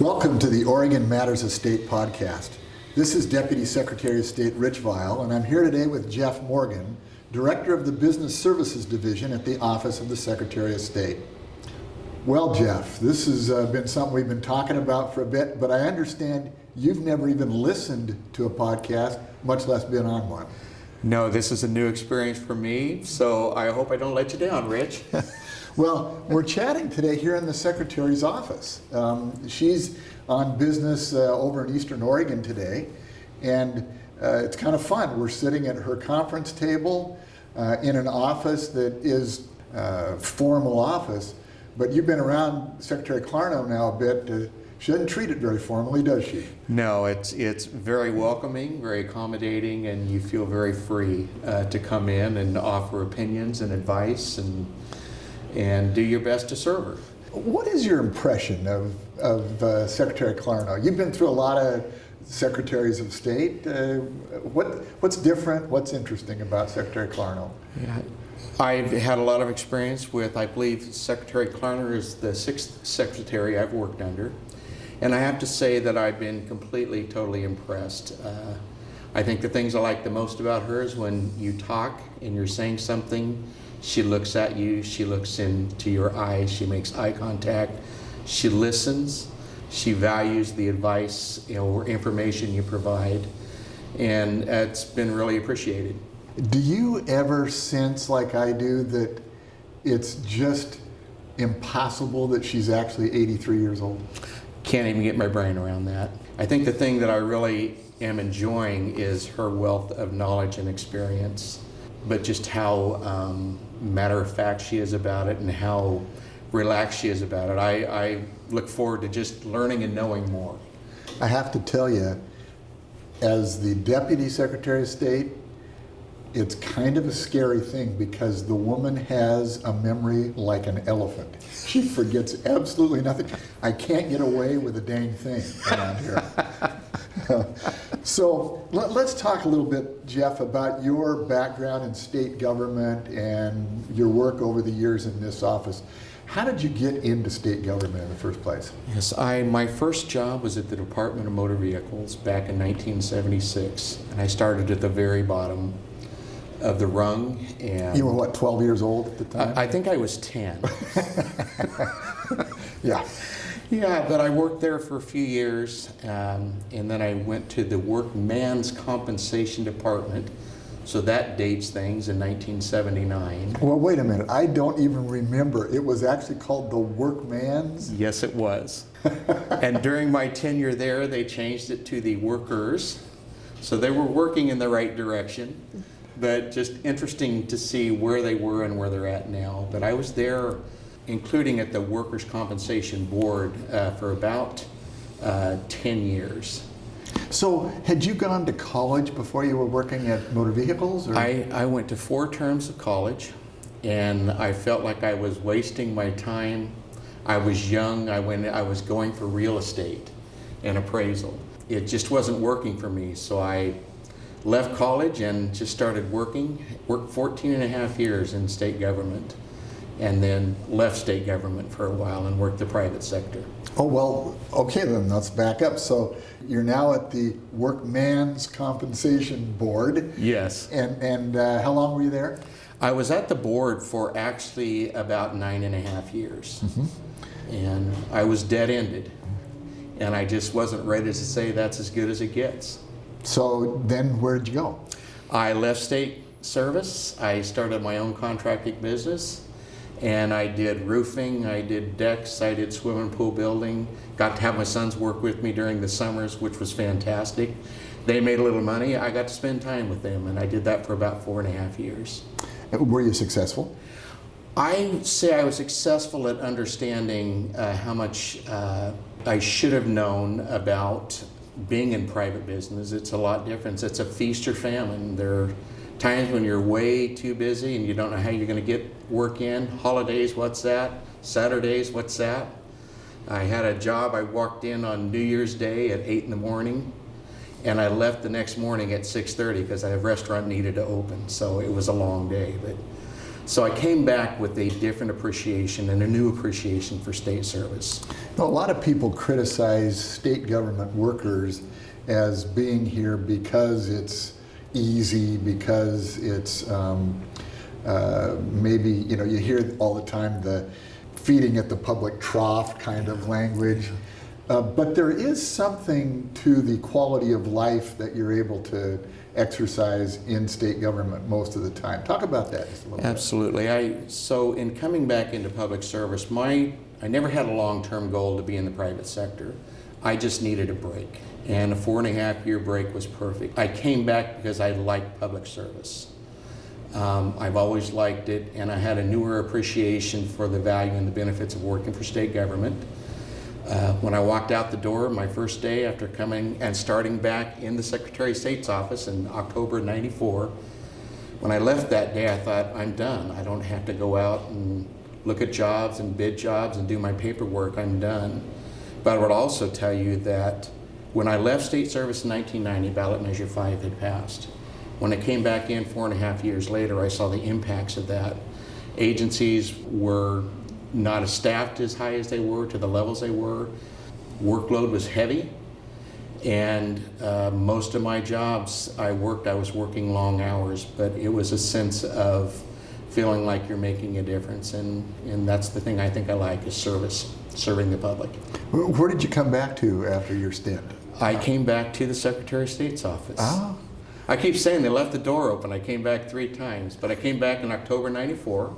Welcome to the Oregon Matters of State podcast. This is Deputy Secretary of State Rich Vial, and I'm here today with Jeff Morgan, Director of the Business Services Division at the Office of the Secretary of State. Well, Jeff, this has uh, been something we've been talking about for a bit, but I understand you've never even listened to a podcast, much less been on one. No, this is a new experience for me, so I hope I don't let you down, Rich. well, we're chatting today here in the Secretary's office. Um, she's on business uh, over in Eastern Oregon today, and uh, it's kind of fun. We're sitting at her conference table uh, in an office that is uh, formal office, but you've been around Secretary Clarno now a bit. she doesn't treat it very formally, does she? No, it's it's very welcoming, very accommodating, and you feel very free uh, to come in and offer opinions and advice and and do your best to serve her. What is your impression of, of uh, Secretary Clarno? You've been through a lot of secretaries of state. Uh, what, what's different? What's interesting about Secretary Clarno? Yeah. I've had a lot of experience with, I believe Secretary Clarno is the sixth secretary I've worked under. And I have to say that I've been completely, totally impressed. Uh, I think the things I like the most about her is when you talk and you're saying something, she looks at you, she looks into your eyes, she makes eye contact, she listens, she values the advice you know, or information you provide, and it's been really appreciated. Do you ever sense, like I do, that it's just impossible that she's actually 83 years old? Can't even get my brain around that. I think the thing that I really am enjoying is her wealth of knowledge and experience, but just how um, matter of fact she is about it and how relaxed she is about it. I, I look forward to just learning and knowing more. I have to tell you, as the Deputy Secretary of State, it's kind of a scary thing because the woman has a memory like an elephant. She forgets absolutely nothing. I can't get away with a dang thing around here. so let, us talk a little bit, Jeff, about your background in state government and your work over the years in this office. How did you get into state government in the first place? Yes, I my first job was at the Department of Motor Vehicles back in 1976, and I started at the very bottom of the rung. And you were what, 12 years old at the time? I, I think I was 10. yeah. Yeah, but I worked there for a few years, um, and then I went to the Workman's Compensation Department so that dates things in 1979. Well, wait a minute. I don't even remember. It was actually called the Workman's? Yes, it was. and during my tenure there, they changed it to the Workers. So they were working in the right direction, but just interesting to see where they were and where they're at now. But I was there, including at the Workers' Compensation Board, uh, for about uh, 10 years. So had you gone to college before you were working at motor vehicles? Or? I, I went to four terms of college and I felt like I was wasting my time. I was young, I, went, I was going for real estate and appraisal. It just wasn't working for me, so I left college and just started working. Worked 14 and a half years in state government and then left state government for a while and worked the private sector. Oh, well, okay then, let's back up. So you're now at the Workman's Compensation Board. Yes. And, and uh, how long were you there? I was at the board for actually about nine and a half years. Mm -hmm. And I was dead ended. And I just wasn't ready to say that's as good as it gets. So then where did you go? I left state service. I started my own contracting business and I did roofing, I did decks, I did swimming pool building. Got to have my sons work with me during the summers, which was fantastic. They made a little money. I got to spend time with them, and I did that for about four and a half years. Were you successful? I say I was successful at understanding uh, how much uh, I should have known about being in private business. It's a lot different. It's a feast or famine. There times when you're way too busy and you don't know how you're going to get work in. Holidays, what's that? Saturdays, what's that? I had a job, I walked in on New Year's Day at 8 in the morning and I left the next morning at 6.30 because a restaurant needed to open. So it was a long day. But So I came back with a different appreciation and a new appreciation for state service. Now, a lot of people criticize state government workers as being here because it's easy, because it's um, uh, maybe, you know, you hear all the time the feeding at the public trough kind of language. Uh, but there is something to the quality of life that you're able to exercise in state government most of the time. Talk about that just a little bit. Absolutely. I so in coming back into public service, my I never had a long-term goal to be in the private sector. I just needed a break, and a four and a half year break was perfect. I came back because I liked public service. Um, I've always liked it, and I had a newer appreciation for the value and the benefits of working for state government. Uh, when I walked out the door my first day after coming and starting back in the Secretary of State's office in October 94, when I left that day, I thought, I'm done. I don't have to go out and look at jobs and bid jobs and do my paperwork. I'm done. But I would also tell you that when I left state service in 1990, ballot measure 5 had passed. When I came back in four and a half years later, I saw the impacts of that. Agencies were not as staffed as high as they were to the levels they were. Workload was heavy. And uh, most of my jobs I worked, I was working long hours, but it was a sense of feeling like you're making a difference. And, and that's the thing I think I like is service, serving the public. Where did you come back to after your stint? I came back to the Secretary of State's office. Ah, I keep saying they left the door open. I came back three times, but I came back in October 94,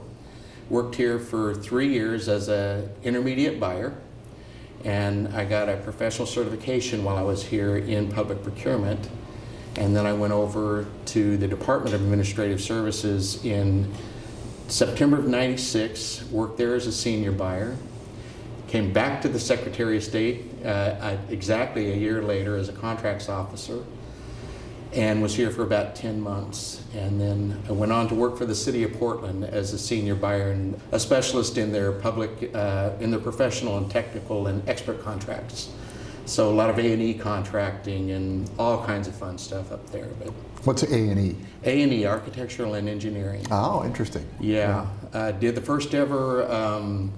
worked here for three years as a intermediate buyer, and I got a professional certification while I was here in public procurement. And then I went over to the Department of Administrative Services in September of 96, worked there as a senior buyer, came back to the Secretary of State uh, exactly a year later as a contracts officer, and was here for about 10 months. And then I went on to work for the city of Portland as a senior buyer and a specialist in their public, uh, in their professional and technical and expert contracts. So a lot of A&E contracting and all kinds of fun stuff up there. But what's A and E? A&E, architectural and engineering. Oh, interesting. Yeah, uh, did the first ever um,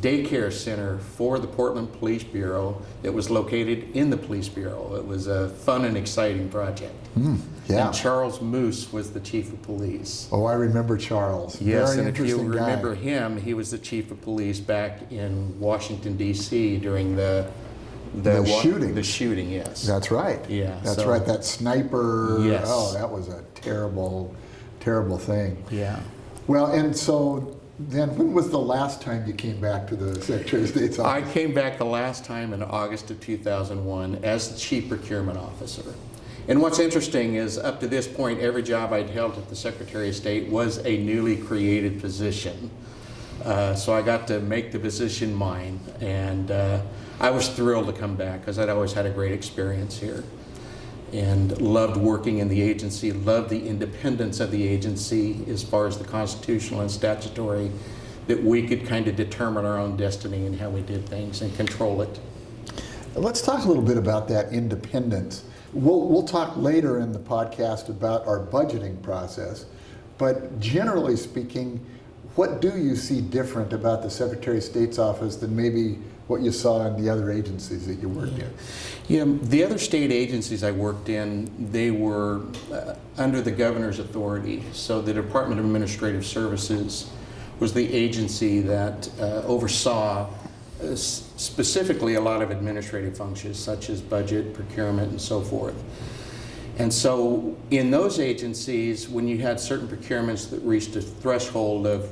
daycare center for the Portland Police Bureau that was located in the Police Bureau. It was a fun and exciting project. Hmm, yeah. And Charles Moose was the chief of police. Oh, I remember Charles. Yes, Very and if you guy. remember him, he was the chief of police back in Washington D.C. during the The wa- shooting. The shooting, yes. That's right. Yeah, That's so- right. That sniper. Yes. Oh, that was a terrible, terrible thing. yeah. Well, and so then when was the last time you came back to the Secretary of State's office? I came back the last time in August of 2001 as the chief procurement officer. And what's interesting is up to this point, every job I'd held at the Secretary of State was a newly created position. Uh, so I got to make the position mine, and uh, I was thrilled to come back because I'd always had a great experience here and loved working in the agency, loved the independence of the agency as far as the constitutional and statutory, that we could kind of determine our own destiny and how we did things and control it. Let's talk a little bit about that independence. We'll, we'll talk later in the podcast about our budgeting process, but generally speaking, what do you see different about the Secretary of State's office than maybe what you saw in the other agencies that you worked in? Yeah, the other state agencies I worked in, they were uh, under the governor's authority. So the Department of Administrative Services was the agency that uh, oversaw uh, specifically a lot of administrative functions such as budget, procurement, and so forth. And so in those agencies, when you had certain procurements that reached a threshold of,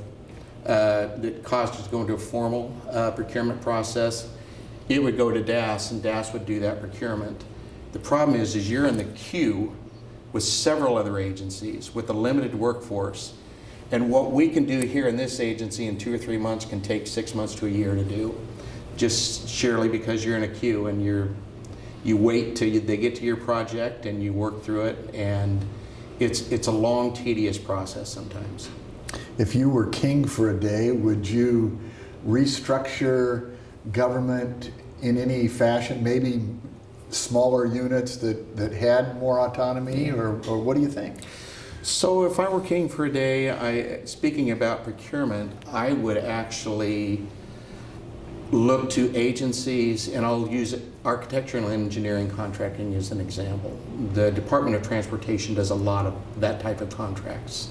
that caused us to go into a formal uh, procurement process, it would go to DAS and DAS would do that procurement. The problem is, is you're in the queue with several other agencies with a limited workforce. And what we can do here in this agency in two or three months can take six months to a year to do. Just surely because you're in a queue and you're, you wait till you, they get to your project and you work through it and it's, it's a long tedious process sometimes. If you were king for a day, would you restructure government in any fashion, maybe smaller units that, that had more autonomy, or, or what do you think? So if I were king for a day, I, speaking about procurement, I would actually look to agencies, and I'll use architectural and engineering contracting as an example. The Department of Transportation does a lot of that type of contracts.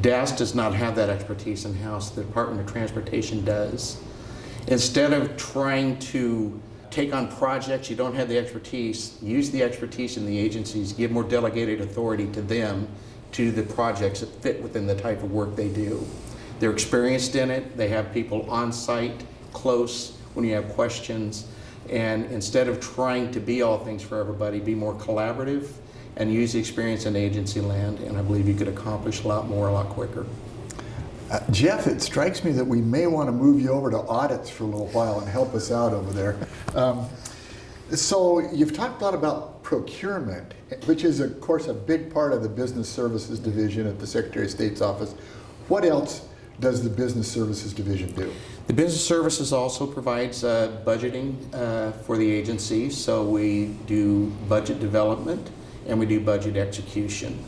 DAS does not have that expertise in-house, the Department of Transportation does. Instead of trying to take on projects you don't have the expertise, use the expertise in the agencies, give more delegated authority to them to the projects that fit within the type of work they do. They're experienced in it, they have people on site, close, when you have questions, and instead of trying to be all things for everybody, be more collaborative and use the experience in agency land, and I believe you could accomplish a lot more, a lot quicker. Uh, Jeff, it strikes me that we may want to move you over to audits for a little while and help us out over there. Um, so you've talked a lot about procurement, which is of course a big part of the business services division at the Secretary of State's office. What else does the business services division do? The business services also provides uh, budgeting uh, for the agency, so we do budget development and we do budget execution.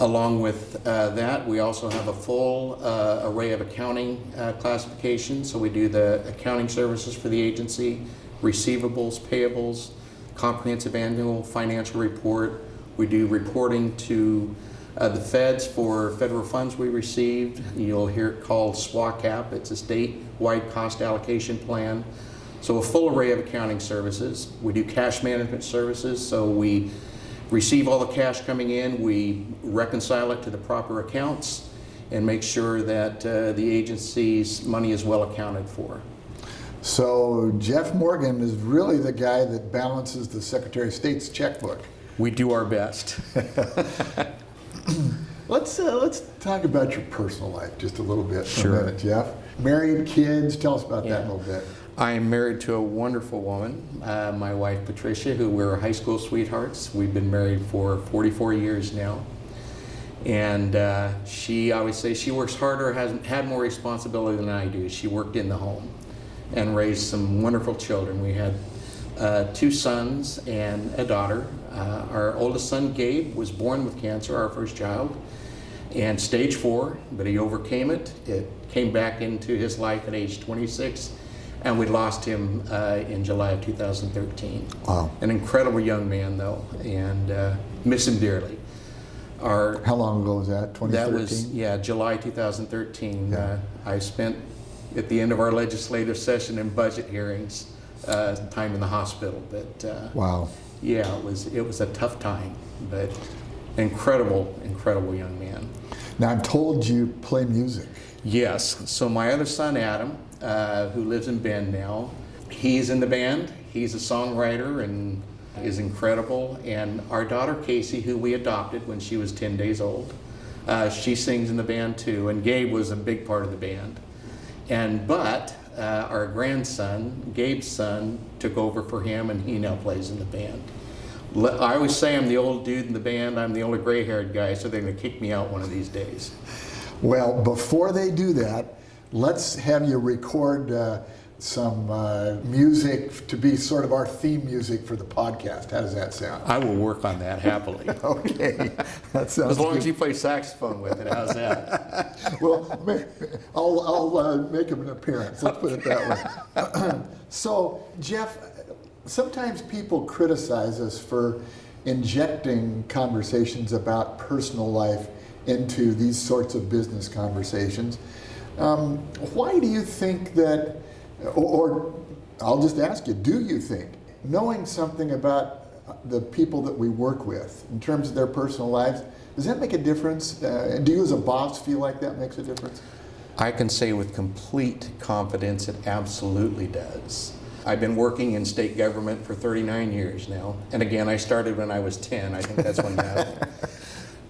Along with uh, that, we also have a full uh, array of accounting uh, classifications. So we do the accounting services for the agency, receivables, payables, comprehensive annual financial report. We do reporting to uh, the feds for federal funds we received. You'll hear it called SWACAP. It's a statewide cost allocation plan. So a full array of accounting services. We do cash management services. So we receive all the cash coming in, we reconcile it to the proper accounts, and make sure that uh, the agency's money is well accounted for. So Jeff Morgan is really the guy that balances the Secretary of State's checkbook. We do our best. Let's uh, let's talk about your personal life just a little bit for Sure. a minute, Jeff. Married, kids, tell us about that a little bit. I am married to a wonderful woman, uh, my wife Patricia, who we're high school sweethearts. We've been married for 44 years now. And uh, she, always says she works harder, has had more responsibility than I do. She worked in the home and raised some wonderful children. We had uh, two sons and a daughter. Uh, our oldest son, Gabe, was born with cancer, our first child, and stage four, but he overcame it. It came back into his life at age 26, and we lost him uh, in July of 2013. Wow. An incredible young man, though, and uh, miss him dearly. Our How long ago was that? 2013? that was, yeah, July 2013. Yeah. Uh, I spent, at the end of our legislative session and budget hearings, uh, time in the hospital. But uh, Wow. yeah, it was, it was a tough time, but incredible, incredible young man. Now I'm told you play music. Yes, so my other son, Adam, uh, who lives in Bend now, he's in the band. He's a songwriter and is incredible. And our daughter, Casey, who we adopted when she was 10 days old, uh, she sings in the band too. And Gabe was a big part of the band. And but uh, our grandson, Gabe's son, took over for him, and he now plays in the band. I always say I'm the old dude in the band. I'm the only gray-haired guy, so they're going to kick me out one of these days. Well, before they do that, let's have you record uh, some uh, music to be sort of our theme music for the podcast. How does that sound? I will work on that happily. Okay, that sounds As long good. as you play saxophone with it, how's that? Well, I'll, I'll uh, make him an appearance, let's put it that way. So, Jeff, sometimes people criticize us for injecting conversations about personal life into these sorts of business conversations. Um, why do you think that, or, or I'll just ask you, do you think knowing something about the people that we work with in terms of their personal lives, does that make a difference? Uh, do you as a boss feel like that makes a difference? I can say with complete confidence it absolutely does. I've been working in state government for 39 years now. And again, I started when I was 10. I think that's when that.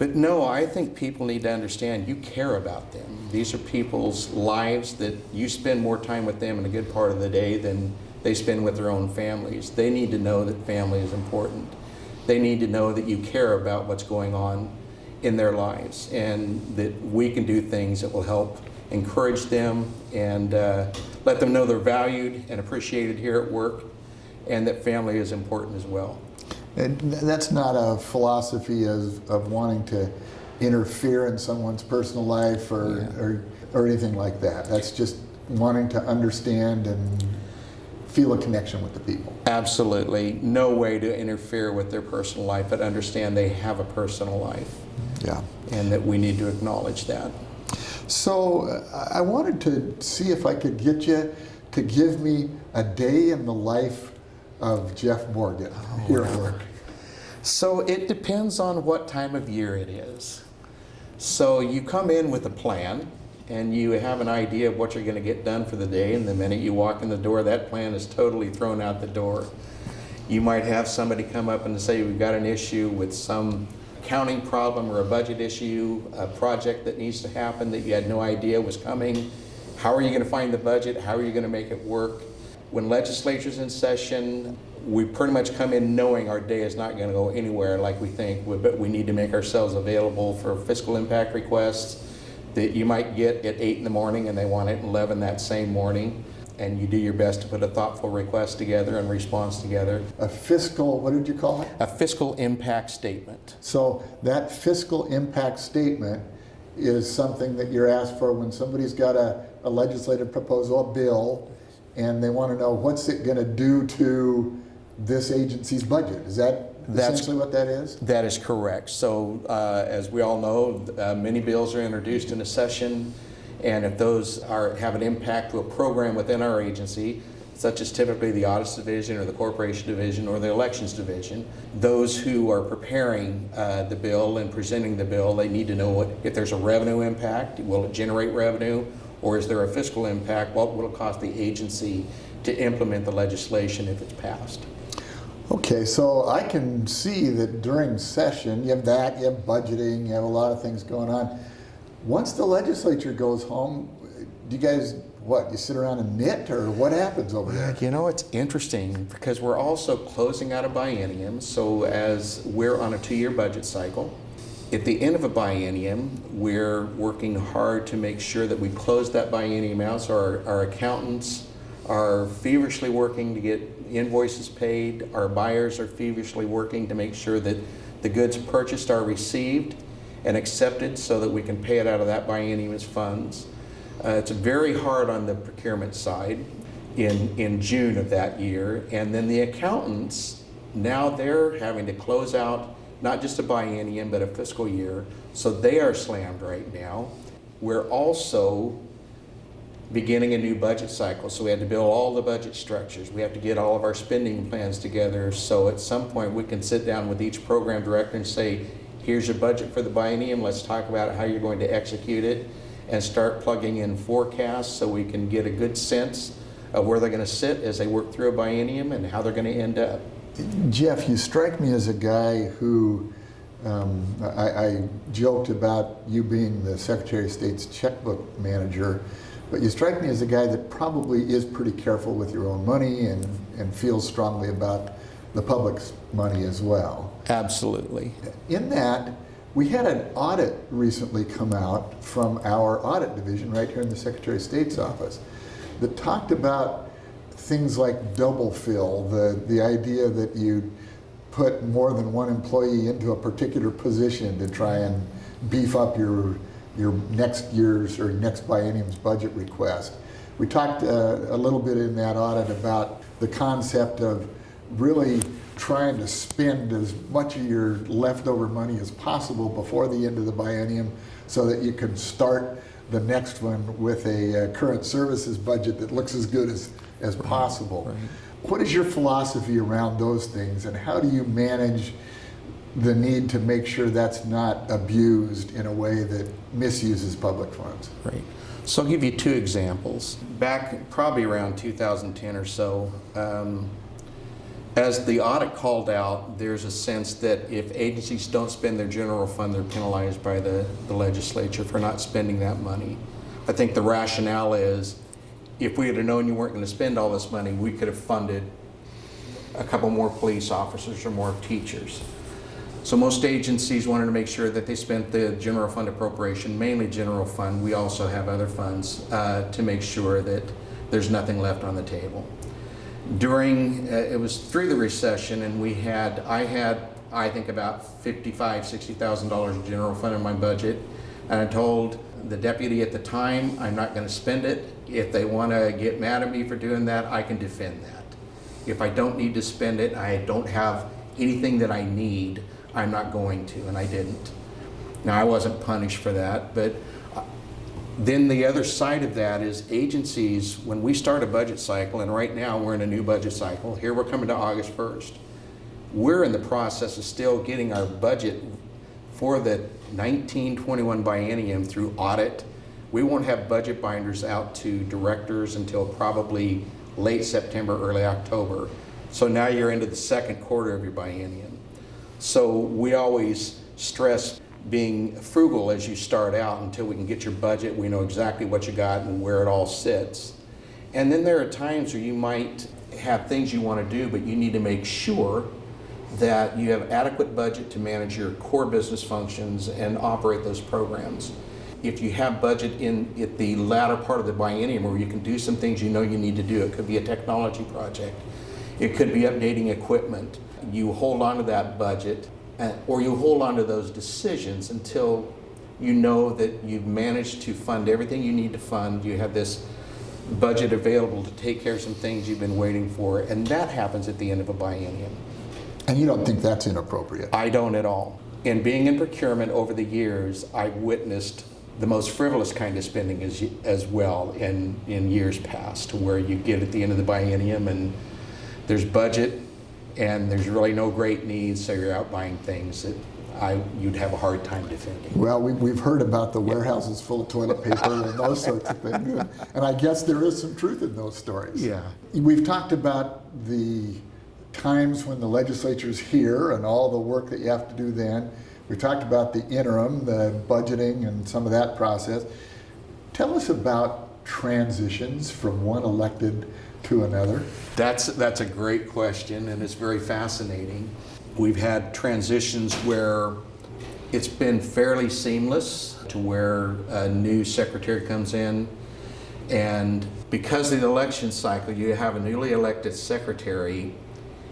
But no, I think people need to understand you care about them. These are people's lives that you spend more time with them in a good part of the day than they spend with their own families. They need to know that family is important. They need to know that you care about what's going on in their lives and that we can do things that will help encourage them and uh, let them know they're valued and appreciated here at work and that family is important as well. And that's not a philosophy of, of wanting to interfere in someone's personal life or, Yeah. or, or anything like that. That's just wanting to understand and feel a connection with the people. Absolutely. No way to interfere with their personal life, but understand they have a personal life Yeah. and that we need to acknowledge that. So uh, I wanted to see if I could get you to give me a day in the life of Jeff Morgan oh, here at work. So it depends on what time of year it is. So you come in with a plan and you have an idea of what you're going to get done for the day, and the minute you walk in the door, that plan is totally thrown out the door. You might have somebody come up and say, We've got an issue with some accounting problem or a budget issue, a project that needs to happen that you had no idea was coming. How are you going to find the budget? How are you going to make it work? When legislature's in session, we pretty much come in knowing our day is not going to go anywhere like we think, but we need to make ourselves available for fiscal impact requests that you might get at 8 in the morning and they want it at 11 that same morning. And you do your best to put a thoughtful request together and response together. A fiscal, what did you call it? A fiscal impact statement. So that fiscal impact statement is something that you're asked for when somebody's got a, a legislative proposal, a bill, and they want to know what's it going to do to this agency's budget. Is that That's- essentially what that is? That is correct. So, uh, as we all know, uh, many bills are introduced in a session, and if those are, have an impact to a program within our agency, such as typically the audits division or the corporation division or the elections division, those who are preparing uh, the bill and presenting the bill, they need to know what, if there's a revenue impact, will it generate revenue, or is there a fiscal impact? What will it cost the agency to implement the legislation if it's passed? Okay, so I can see that during session, you have that, you have budgeting, you have a lot of things going on. Once the legislature goes home, do you guys, what, you sit around and knit, or what happens over there? You know, it's interesting because we're also closing out a biennium. So, as we're on a two year budget cycle, at the end of a biennium, we're working hard to make sure that we close that biennium out. So, our, our accountants are feverishly working to get invoices paid. Our buyers are feverishly working to make sure that the goods purchased are received and accepted so that we can pay it out of that biennium's funds. Uh, it's very hard on the procurement side in, in June of that year. And then the accountants, now they're having to close out not just a biennium, but a fiscal year. So they are slammed right now. We're also beginning a new budget cycle. So we had to build all the budget structures. We have to get all of our spending plans together. So at some point we can sit down with each program director and say, here's your budget for the biennium. Let's talk about how you're going to execute it and start plugging in forecasts so we can get a good sense of where they're going to sit as they work through a biennium and how they're going to end up. Jeff, you strike me as a guy who, um, I, I joked about you being the Secretary of State's checkbook manager, but you strike me as a guy that probably is pretty careful with your own money and, and feels strongly about the public's money as well. Absolutely. In that, we had an audit recently come out from our audit division right here in the Secretary of State's office that talked about things like double fill, the, the idea that you put more than one employee into a particular position to try and beef up your, your next year's or next biennium's budget request. We talked uh, a little bit in that audit about the concept of really trying to spend as much of your leftover money as possible before the end of the biennium so that you can start the next one with a uh, current services budget that looks as good as, as possible. What is your philosophy around those things and how do you manage the need to make sure that's not abused in a way that misuses public funds? Right. So I'll give you two examples. Back probably around 2010 or so, um, as the audit called out, there's a sense that if agencies don't spend their general fund, they're penalized by the, the legislature for not spending that money. I think the rationale is if we had known you weren't going to spend all this money, we could have funded a couple more police officers or more teachers. So most agencies wanted to make sure that they spent the general fund appropriation, mainly general fund. We also have other funds uh, to make sure that there's nothing left on the table. During, uh, it was through the recession and we had, I had I think about fifty-five, sixty thousand dollars in general fund in my budget. And I told the deputy at the time, I'm not gonna spend it. If they wanna get mad at me for doing that, I can defend that. If I don't need to spend it, I don't have anything that I need, I'm not going to, and I didn't. Now, I wasn't punished for that, but uh, then the other side of that is agencies, when we start a budget cycle, and right now we're in a new budget cycle, here we're coming to August 1st. We're in the process of still getting our budget for the 1921 biennium through audit. We won't have budget binders out to directors until probably late September, early October. So now you're into the second quarter of your biennium. So we always stress being frugal as you start out until we can get your budget. We know exactly what you got and where it all sits. And then there are times where you might have things you want to do, but you need to make sure that you have adequate budget to manage your core business functions and operate those programs. If you have budget in at the latter part of the biennium where you can do some things you know you need to do, it could be a technology project, it could be updating equipment. You hold on to that budget uh, or you hold on to those decisions until you know that you've managed to fund everything you need to fund. You have this budget available to take care of some things you've been waiting for, and that happens at the end of a biennium. And you don't think that's inappropriate? I don't at all. In being in procurement over the years, I've witnessed the most frivolous kind of spending as, as well in, in years past, to where you get at the end of the biennium and there's budget and there's really no great needs, so you're out buying things that I, you'd have a hard time defending. Well, we, we've heard about the warehouses full of toilet paper and those sorts of things. And, and I guess there is some truth in those stories. Yeah. We've talked about the times when the legislature's here and all the work that you have to do then. We talked about the interim, the budgeting and some of that process. Tell us about transitions from one elected to another. That's, that's a great question and it's very fascinating. We've had transitions where it's been fairly seamless to where a new secretary comes in and because of the election cycle, you have a newly elected secretary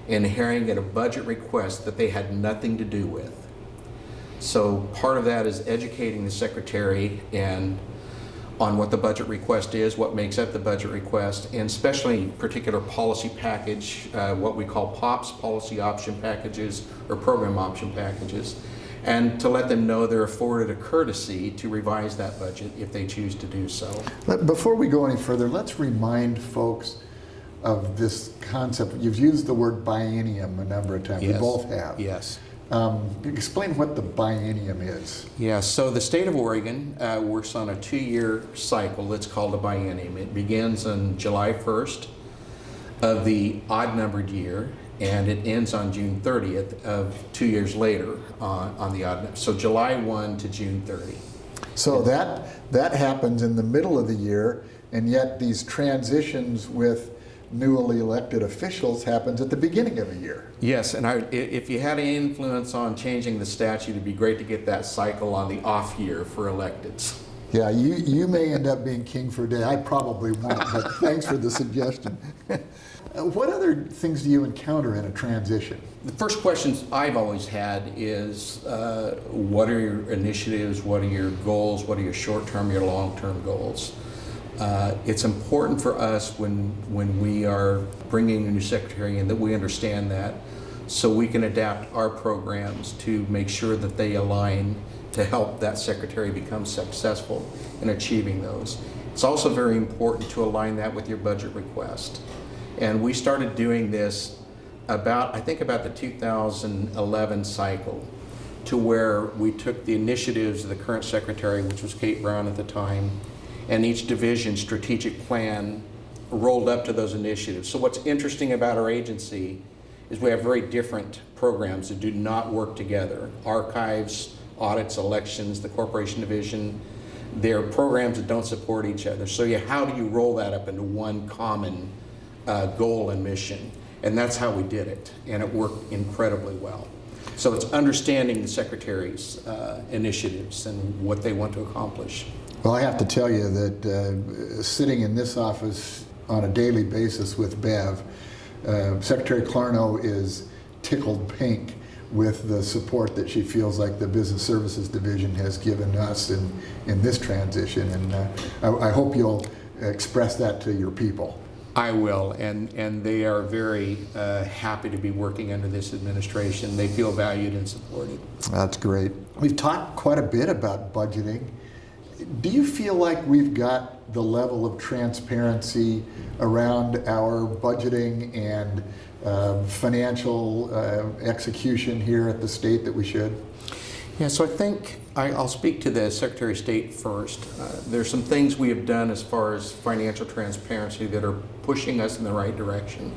inheriting a budget request that they had nothing to do with. So part of that is educating the secretary and on what the budget request is, what makes up the budget request, and especially particular policy package, uh, what we call POPs, policy option packages, or program option packages, and to let them know they're afforded a courtesy to revise that budget if they choose to do so. Before we go any further, let's remind folks of this concept. You've used the word biennium a number of times. We both have. Yes. Um, explain what the biennium is. Yeah, so the state of Oregon uh, works on a two-year cycle that's called a biennium. It begins on July 1st of the odd-numbered year, and it ends on June 30th of two years later on, on the odd. So July 1 to June 30. So that that happens in the middle of the year, and yet these transitions with newly elected officials happens at the beginning of a year. Yes, and I, if you had any influence on changing the statute, it'd be great to get that cycle on the off year for electeds. Yeah, you, you may end up being king for a day. I probably won't, but thanks for the suggestion. Uh, what other things do you encounter in a transition? The first questions I've always had is, uh, what are your initiatives, what are your goals, what are your short-term, your long-term goals? Uh, It's important for us when, when we are bringing a new secretary in that we understand that, so we can adapt our programs to make sure that they align to help that secretary become successful in achieving those. It's also very important to align that with your budget request. And we started doing this about, I think about the 2011 cycle, to where we took the initiatives of the current secretary, which was Kate Brown at the time, and each division's strategic plan rolled up to those initiatives. So what's interesting about our agency is we have very different programs that do not work together. Archives, audits, elections, the corporation division, they're programs that don't support each other. So you, how do you roll that up into one common uh, goal and mission? And that's how we did it, and it worked incredibly well. So it's understanding the secretary's uh, initiatives and what they want to accomplish. Well, I have to tell you that uh, sitting in this office on a daily basis with Bev, uh, Secretary Clarno is tickled pink with the support that she feels like the Business Services Division has given us in, in this transition. And uh, I, I hope you'll express that to your people. I will, and, and they are very uh, happy to be working under this administration. They feel valued and supported. That's great. We've talked quite a bit about budgeting. Do you feel like we've got the level of transparency around our budgeting and uh, financial uh, execution here at the state that we should? Yeah, so I think I, I'll speak to the Secretary of State first. Uh, there's some things we have done as far as financial transparency that are pushing us in the right direction.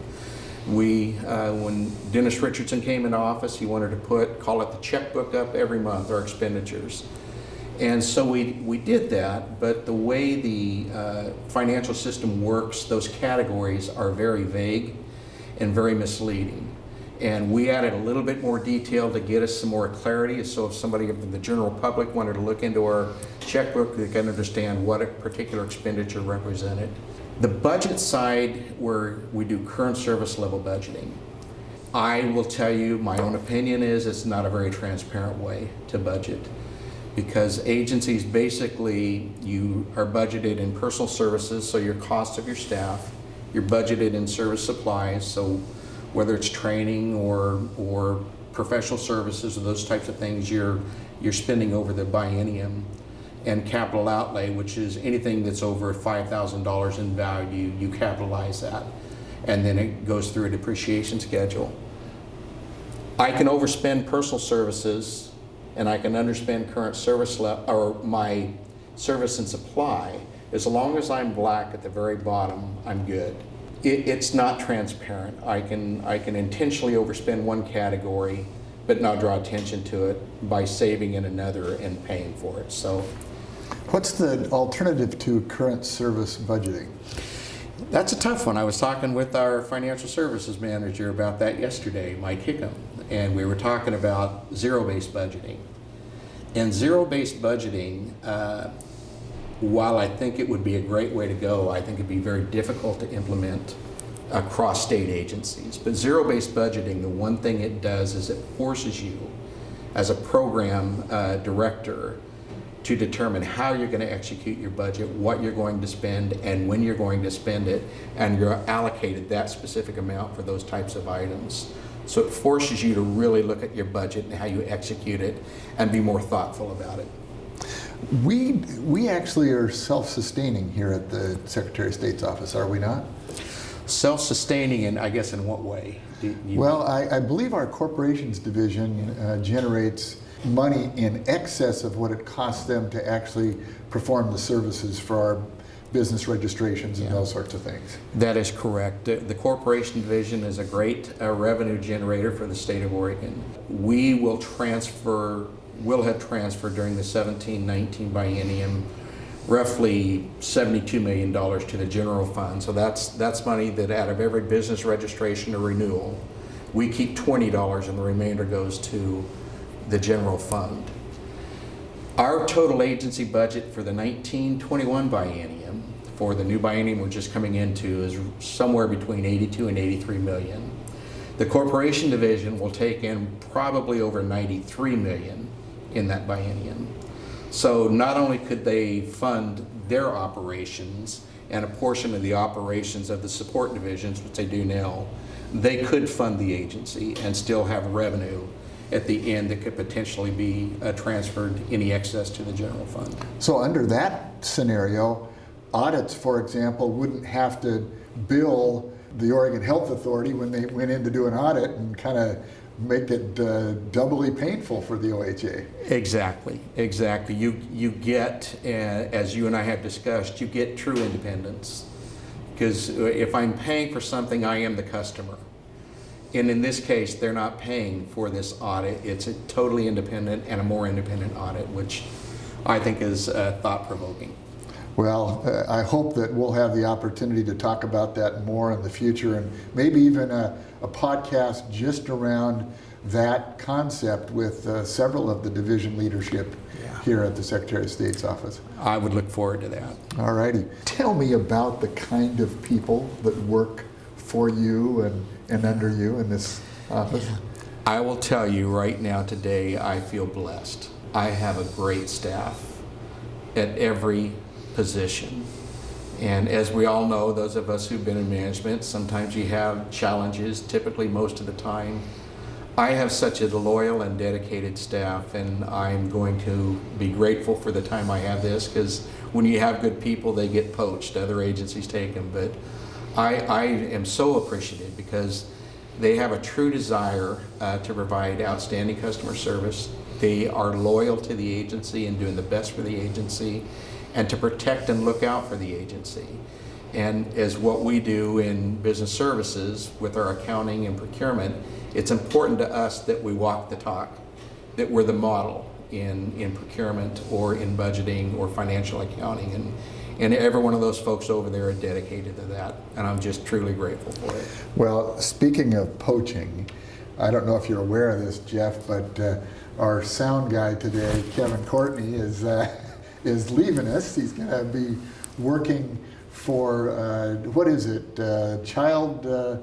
We, uh, when Dennis Richardson came into office, he wanted to put, call it the checkbook up every month, our expenditures. And so we, we did that, but the way the uh, financial system works, those categories are very vague and very misleading. And we added a little bit more detail to get us some more clarity. So if somebody from the general public wanted to look into our checkbook, they can understand what a particular expenditure represented. The budget side, where we do current service level budgeting, I will tell you, my own opinion is it's not a very transparent way to budget because agencies basically, you are budgeted in personal services, so your cost of your staff, you're budgeted in service supplies, so whether it's training or, or professional services or those types of things you're, you're spending over the biennium. And capital outlay, which is anything that's over $5,000 in value, you capitalize that. And then it goes through a depreciation schedule. I can overspend personal services and I can underspend current service level or my service and supply. As long as I'm black at the very bottom, I'm good it, it's not transparent. I can, I can intentionally overspend one category, but not draw attention to it by saving in another and paying for it. So, What's the alternative to current service budgeting? That's a tough one. I was talking with our financial services manager about that yesterday, Mike Hickam, and we were talking about zero-based budgeting. And zero-based budgeting, uh, while I think it would be a great way to go, I think it'd be very difficult to implement across state agencies. But zero-based budgeting, the one thing it does is it forces you as a program uh, director to determine how you're going to execute your budget, what you're going to spend, and when you're going to spend it, and you're allocated that specific amount for those types of items. So it forces you to really look at your budget and how you execute it and be more thoughtful about it. We, we actually are self-sustaining here at the Secretary of State's office, are we not? Self-sustaining, and I guess in what way? You... Well, I, I, believe our corporations division uh, generates money in excess of what it costs them to actually perform the services for our business registrations and yeah. those sorts of things. That is correct. The, the corporation division is a great uh, revenue generator for the state of Oregon. We will transfer will have transferred during the 17-19 biennium roughly $72 million to the general fund. So that's, that's money that out of every business registration or renewal, we keep $20 and the remainder goes to the general fund. Our total agency budget for the 1921 biennium, for the new biennium we're just coming into, is somewhere between 82 and 83 million. The corporation division will take in probably over 93 million in that biennium. So not only could they fund their operations and a portion of the operations of the support divisions, which they do now, they could fund the agency and still have revenue at the end that could potentially be uh, transferred any excess to the general fund. So under that scenario, audits, for example, wouldn't have to bill the Oregon Health Authority when they went in to do an audit and kind of make it uh, doubly painful for the OHA. Exactly, exactly. You, you get, uh, as you and I have discussed, you get true independence. Because if I'm paying for something, I am the customer. And in this case, they're not paying for this audit. It's a totally independent and a more independent audit, which I think is uh, thought-provoking. Well, uh, I hope that we'll have the opportunity to talk about that more in the future and maybe even a, a podcast just around that concept with uh, several of the division leadership yeah. here at the Secretary of State's office. I would look forward to that. All righty. Tell me about the kind of people that work for you and, and under you in this office. I will tell you right now today, I feel blessed. I have a great staff at every position. And as we all know, those of us who've been in management, sometimes you have challenges, typically most of the time. I have such a loyal and dedicated staff, and I'm going to be grateful for the time I have this because when you have good people, they get poached, other agencies take them. But I, I am so appreciative because they have a true desire uh, to provide outstanding customer service. They are loyal to the agency and doing the best for the agency and to protect and look out for the agency. And as what we do in business services with our accounting and procurement, it's important to us that we walk the talk, that we're the model in, in procurement or in budgeting or financial accounting. And, and every one of those folks over there are dedicated to that. And I'm just truly grateful for it. Well, speaking of poaching, I don't know if you're aware of this, Jeff, but uh, our sound guy today, Kevin Courtney, is uh, is leaving us. He's going to be working for uh, what is it, uh, child uh,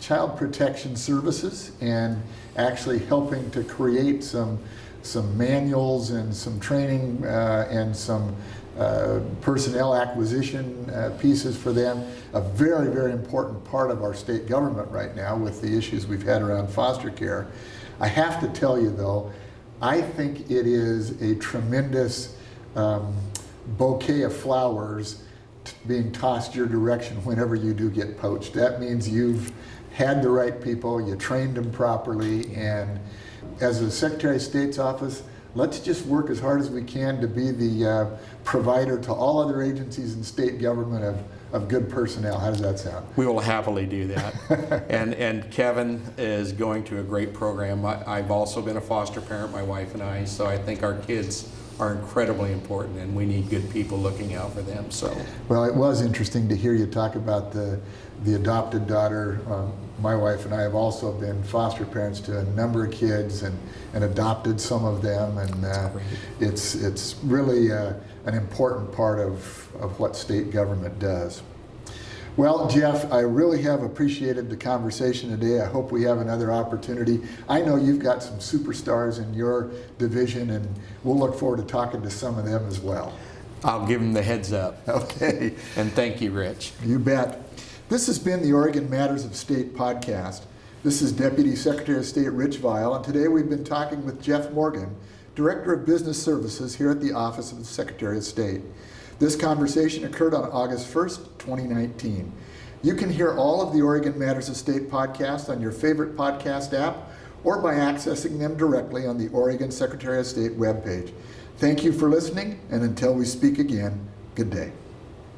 child protection services, and actually helping to create some some manuals and some training uh, and some uh, personnel acquisition uh, pieces for them. A very, very important part of our state government right now with the issues we've had around foster care. I have to tell you though, I think it is a tremendous um, bouquet of flowers being tossed your direction whenever you do get poached. That means you've had the right people, you trained them properly, and as a Secretary of State's office, let's just work as hard as we can to be the uh, provider to all other agencies and state government of, of good personnel. How does that sound? We will happily do that. and, and Kevin is going to a great program. I, I've also been a foster parent, my wife and I, so I think our kids are incredibly important and we need good people looking out for them. So Well, it was interesting to hear you talk about the, the adopted daughter. Um, my wife and I have also been foster parents to a number of kids and, and adopted some of them. And uh, it's, it's really uh, an important part of, of what state government does. Well, Jeff, I really have appreciated the conversation today. I hope we have another opportunity. I know you've got some superstars in your division, and we'll look forward to talking to some of them as well. I'll give them the heads up. Okay. And thank you, Rich. You bet. This has been the Oregon Matters of State podcast. This is Deputy Secretary of State Rich Vial, and today we've been talking with Jeff Morgan, Director of Business Services here at the Office of the Secretary of State. This conversation occurred on August 1st, 2019. You can hear all of the Oregon Matters of State podcast on your favorite podcast app or by accessing them directly on the Oregon Secretary of State webpage. Thank you for listening, and until we speak again, good day.